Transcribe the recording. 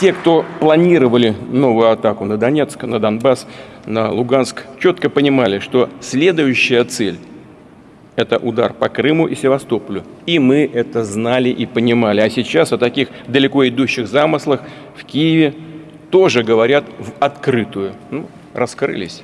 те, кто планировали новую атаку на Донецк, на Донбасс, на Луганск, четко понимали, что следующая цель – это удар по Крыму и Севастополю. И мы это знали и понимали. А сейчас о таких далеко идущих замыслах в Киеве тоже говорят в открытую. Ну, раскрылись.